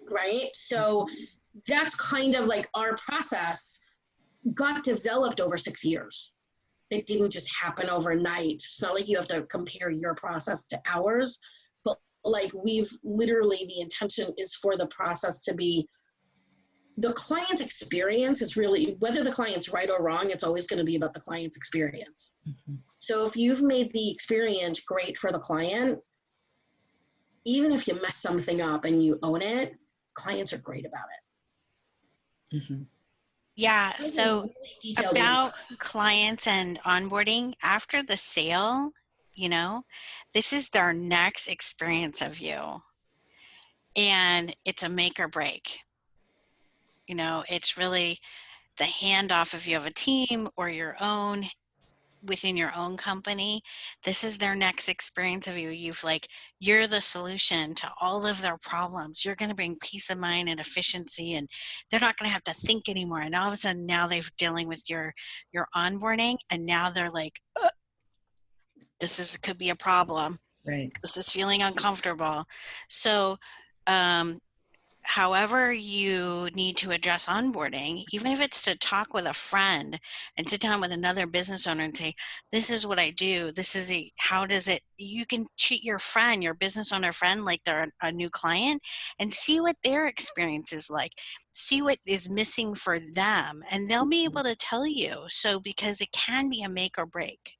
[SPEAKER 2] right? So that's kind of like our process got developed over six years. It didn't just happen overnight. It's not like you have to compare your process to ours, but like we've literally, the intention is for the process to be the client's experience is really, whether the client's right or wrong, it's always going to be about the client's experience.
[SPEAKER 1] Mhm.
[SPEAKER 2] So if you've made the experience great for the client, even if you mess something up and you own it, clients are great about it.
[SPEAKER 1] Mhm.
[SPEAKER 3] Yeah. So about clients and onboarding after the sale, you know, this is their next experience of you. And it's a make or break. You know, it's really the handoff if you have a team or your own within your own company. This is their next experience of you. You've like, you're the solution to all of their problems. You're going to bring peace of mind and efficiency and they're not going to have to think anymore. And all of a sudden now they're dealing with your, your onboarding and now they're like, "Uh, this is, could be a problem
[SPEAKER 1] Right.
[SPEAKER 3] this is feeling uncomfortable. So, um, however you need to address onboarding, even if it's to talk with a friend and sit down with another business owner and say, "This is what I do. This is a how does it?" You can treat your friend, your business owner friend, like they're a new client, and see what their experience is like. See what is missing for them, and they'll be able to tell you. So, because it can be a make or break.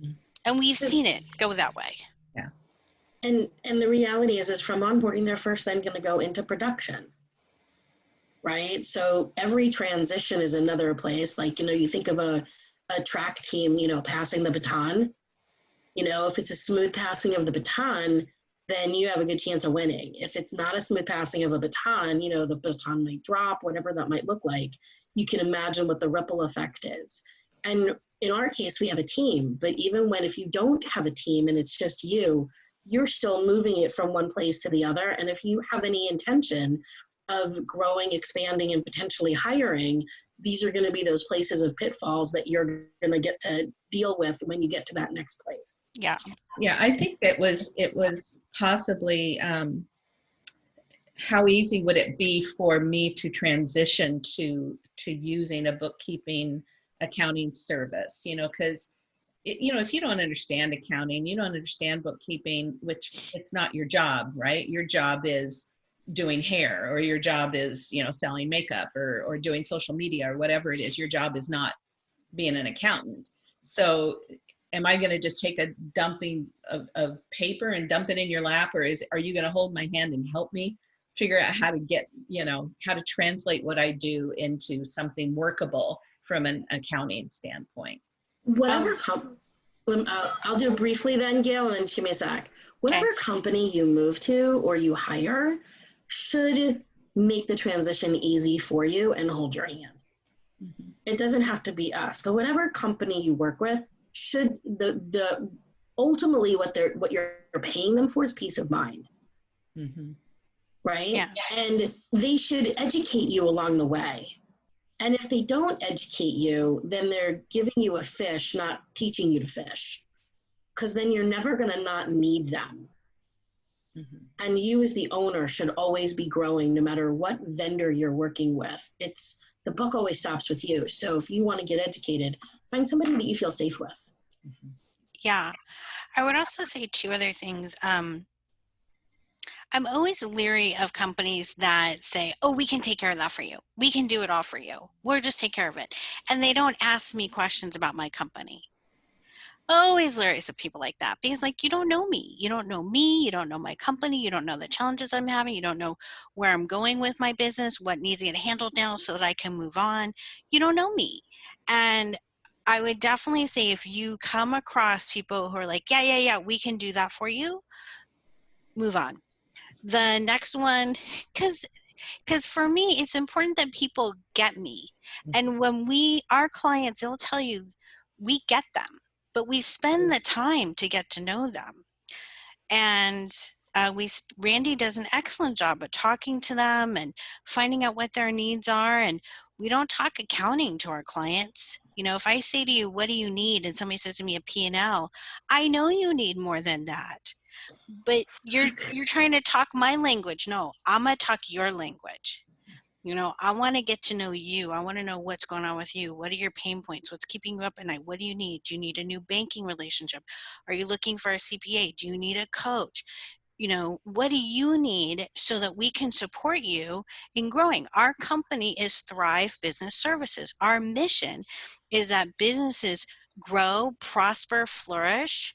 [SPEAKER 1] Mhm.
[SPEAKER 3] And we've seen it go that way.
[SPEAKER 2] And and the reality is is from onboarding they're first then going to go into production. Right? So every transition is another place like you know you think of a a track team, you know, passing the baton. You know, if it's a smooth passing of the baton, then you have a good chance of winning. If it's not a smooth passing of a baton, you know, the baton might drop, whatever that might look like, you can imagine what the ripple effect is. And in our case, we have a team, but even when if you don't have a team and it's just you, you're still moving it from one place to the other. And if you have any intention of growing, expanding, and potentially hiring, these are going to be those places of pitfalls that you're going to get to deal with when you get to that next place.
[SPEAKER 3] Yeah.
[SPEAKER 1] Yeah, I think it was it was possibly um, how easy would it be for me to transition to to using a bookkeeping accounting service? You know, because you know if you don't understand accounting, you don't understand bookkeeping, which it's not your job, right? Your job is doing hair or your job is you know selling makeup or or doing social media or whatever it is. Your job is not being an accountant. So am i going to just take a dumping of, of paper and dump it in your lap or is are you going to hold my hand and help me figure out how to get you know how to translate what i do into something workable from an accounting standpoint
[SPEAKER 2] Whatever
[SPEAKER 3] Um,
[SPEAKER 2] com- uh, I'll do it briefly then, Gayle, and then Chimisak. Whatever company you move to or you hire should make the transition easy for you and hold your hand.
[SPEAKER 1] Mhm.
[SPEAKER 2] It doesn't have to be us, but whatever company you work with should the the ultimately what they're what you're paying them for is peace of mind,
[SPEAKER 1] Mhm.
[SPEAKER 2] right?
[SPEAKER 3] Yeah.
[SPEAKER 2] And they should educate you along the way. And if they don't educate you, then they're giving you a fish, not teaching you to fish. Because then you're never going to not need them.
[SPEAKER 1] Mhm.
[SPEAKER 2] And you, as the owner, should always be growing no matter what vendor you're working with. It's the book always stops with you. So if you want to get educated, find somebody that you feel safe with.
[SPEAKER 3] Yeah. I would also say two other things. Um, I'm always leery of companies that say, oh, we can take care of that for you. We can do it all for you. We'll just take care of it. And they don't ask me questions about my company. Always leery of people like that because, like, you don't know me. You don't know me. You don't know my company. You don't know the challenges I'm having. You don't know where I'm going with my business, what needs to get handled now so that I can move on. You don't know me. And I would definitely say if you come across people who are like, yeah, yeah, yeah, we can do that for you, move on. The next one, because because for me, it's important that people get me. And when we, our clients, they'll tell you, we get them, but we spend the time to get to know them. And uh, we, Randy does an excellent job of talking to them and finding out what their needs are. And we don't talk accounting to our clients. You know, if I say to you, what do you need? And somebody says to me a P&L, I know you need more than that. But you're you're trying to talk my language. No, I'm gonna talk your language. You know, I want to get to know you. I want to know what's going on with you. What are your pain points? What's keeping you up at night? What do you need? Do you need a new banking relationship? Are you looking for a CPA? Do you need a coach? You know, what do you need so that we can support you in growing? Our company is Thrive Business Services. Our mission is that businesses grow, prosper, flourish,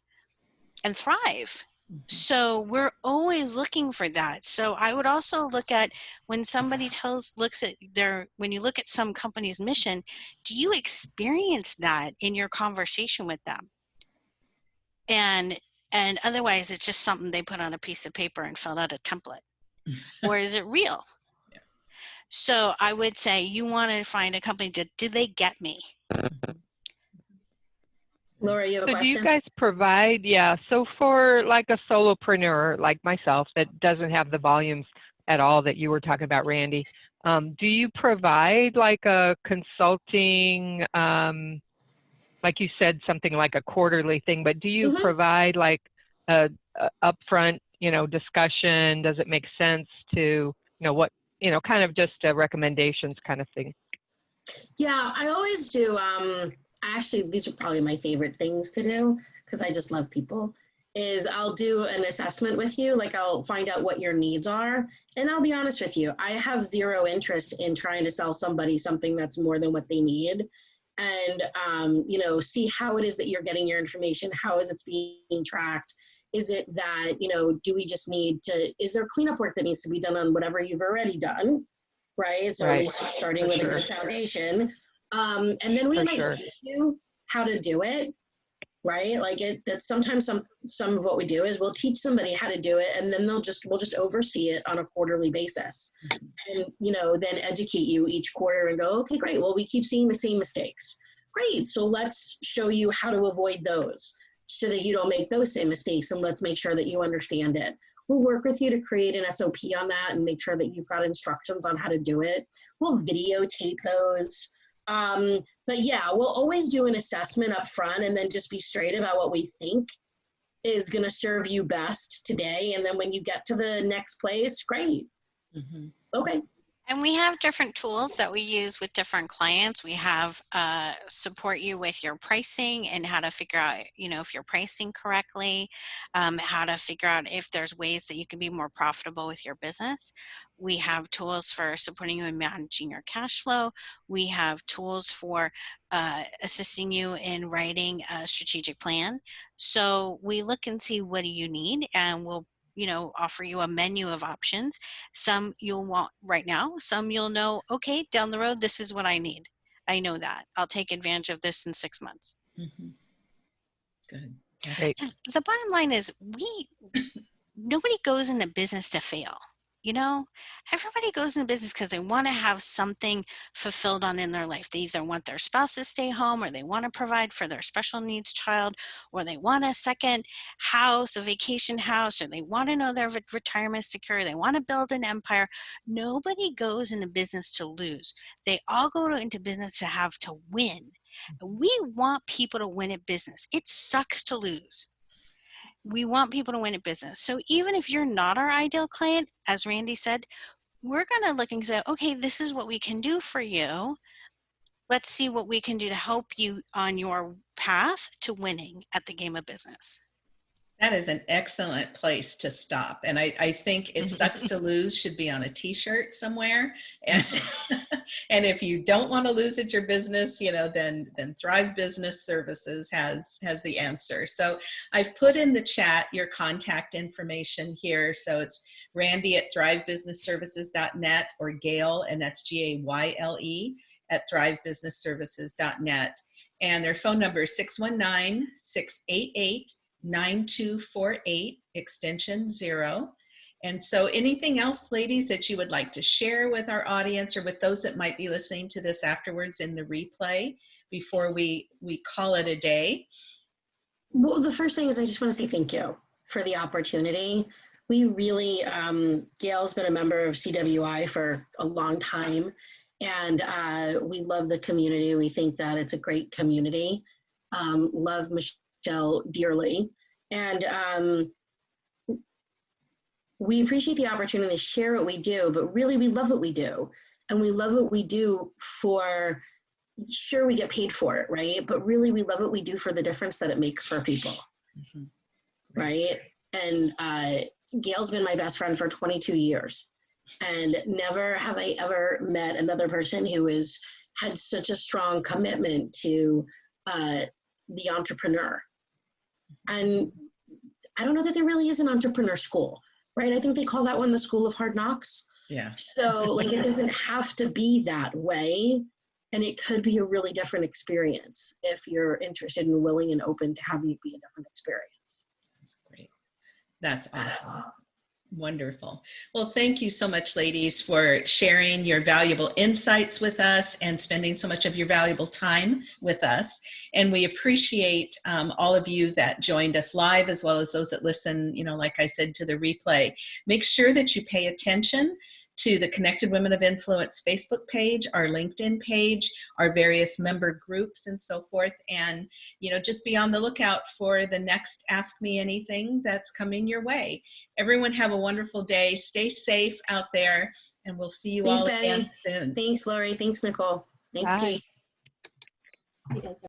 [SPEAKER 3] and thrive. Mm-hmm. So we're always looking for that. So I would also look at when somebody tells looks at their when you look at some company's mission, do you experience that in your conversation with them? And and otherwise it's just something they put on a piece of paper and filled out a template. or is it real?
[SPEAKER 1] Yeah.
[SPEAKER 3] So I would say you want to find a company that do they get me? Mm-hmm.
[SPEAKER 2] Laura, you have a
[SPEAKER 4] So do you guys provide, yeah, so for like a solopreneur like myself that doesn't have the volumes at all that you were talking about, Randy, um, do you provide like a consulting, um, like you said, something like a quarterly thing, but do you
[SPEAKER 2] Mhm.
[SPEAKER 4] provide like a, a upfront, you know, discussion? Does it make sense to, you know, what, you know, kind of just recommendations kind of thing?
[SPEAKER 2] Yeah, I always do. Um, actually, these are probably my favorite things to do because I just love people. Is I'll do an assessment with you, like I'll find out what your needs are, and I'll be honest with you. I have zero interest in trying to sell somebody something that's more than what they need, and um, you know, see how it is that you're getting your information. How is it being tracked? Is it that you know? Do we just need to? Is there cleanup work that needs to be done on whatever you've already done? Right. So at least starting with a good foundation. Um, and then we
[SPEAKER 4] For
[SPEAKER 2] might
[SPEAKER 4] sure.
[SPEAKER 2] teach you how to do it. right? Like it that sometimes some some of what we do is we'll teach somebody how to do it and then they'll just we'll just oversee it on a quarterly basis. And you know, then educate you each quarter and go, okay, great. Well, we keep seeing the same mistakes. Great. So let's show you how to avoid those so that you don't make those same mistakes and let's make sure that you understand it. We'll work with you to create an SOP on that and make sure that you've got instructions on how to do it. We'll videotape those. Um, but yeah, we'll always do an assessment up front and then just be straight about what we think is going to serve you best today. And then when you get to the next place, great.
[SPEAKER 1] Mhm.
[SPEAKER 2] Okay.
[SPEAKER 3] And we have different tools that we use with different clients. We have uh, support you with your pricing and how to figure out, you know, if you're pricing correctly, um, how to figure out if there's ways that you can be more profitable with your business. We have tools for supporting you in managing your cash flow. We have tools for uh, assisting you in writing a strategic plan. So we look and see what do you need and we'll you know, offer you a menu of options. Some you'll want right now, some you'll know, okay, down the road, this is what I need. I know that. I'll take advantage of this in six months.
[SPEAKER 1] Mhm. Good.
[SPEAKER 4] Great.
[SPEAKER 3] The bottom line is we, nobody goes into business to fail. You know, everybody goes into business because they want to have something fulfilled on in their life. They either want their spouse to stay home or they want to provide for their special needs child or they want a second house, a vacation house, or they want to know their re- retirement secure. They want to build an empire. Nobody goes into business to lose. They all go to, into business to have to win. Mm-hmm. We want people to win at business. It sucks to lose we want people to win at business. So even if you're not our ideal client, as Randy said, we're going to look and say, okay, this is what we can do for you. Let's see what we can do to help you on your path to winning at the game of business.
[SPEAKER 1] That is an excellent place to stop. And I, I think it sucks to lose should be on a t-shirt somewhere. And, and if you don't want to lose at your business, you know, then then Thrive Business Services has has the answer. So I've put in the chat your contact information here. So it's Randy at thrivebusinessservices.net or Gayle, and that's G-A-Y-L-E at thrivebusinessservices.net. And their phone number is 619 688 9248 extension zero. And so anything else, ladies, that you would like to share with our audience or with those that might be listening to this afterwards in the replay before we, we call it a day?
[SPEAKER 2] Well, the first thing is I just want to say thank you for the opportunity. We really, um, Gayle's been a member of CWI for a long time, and uh, we love the community. We think that it's a great community. Um, love Michelle dearly, and um, we appreciate the opportunity to share what we do. But really, we love what we do, and we love what we do for. Sure, we get paid for it, right? But really, we love what we do for the difference that it makes for people
[SPEAKER 1] Mhm.
[SPEAKER 2] right? And uh, Gayle's been my best friend for 22 years, and never have I ever met another person who has had such a strong commitment to uh, the entrepreneur. And I don't know that there really is an entrepreneur school, right? I think they call that one the school of hard knocks.
[SPEAKER 1] Yeah.
[SPEAKER 2] So, like, it doesn't have to be that way. And it could be a really different experience if you're interested and willing and open to having it be a different experience.
[SPEAKER 1] That's great. That's awesome. Wonderful. Well, thank you so much, ladies, for sharing your valuable insights with us and spending so much of your valuable time with us. And we appreciate um, all of you that joined us live, as well as those that listen, you know, like I said, to the replay. Make sure that you pay attention to the Connected Women of Influence Facebook page, our LinkedIn page, our various member groups, and so forth. And you know, just be on the lookout for the next Ask Me Anything that's coming your way. Everyone have a wonderful day. Stay safe out there, and we'll see you
[SPEAKER 2] Thanks,
[SPEAKER 1] all
[SPEAKER 2] Betty.
[SPEAKER 1] again soon.
[SPEAKER 2] Thanks, Lori. Thanks, Nicole. Thanks,
[SPEAKER 4] Bye.
[SPEAKER 2] Jake.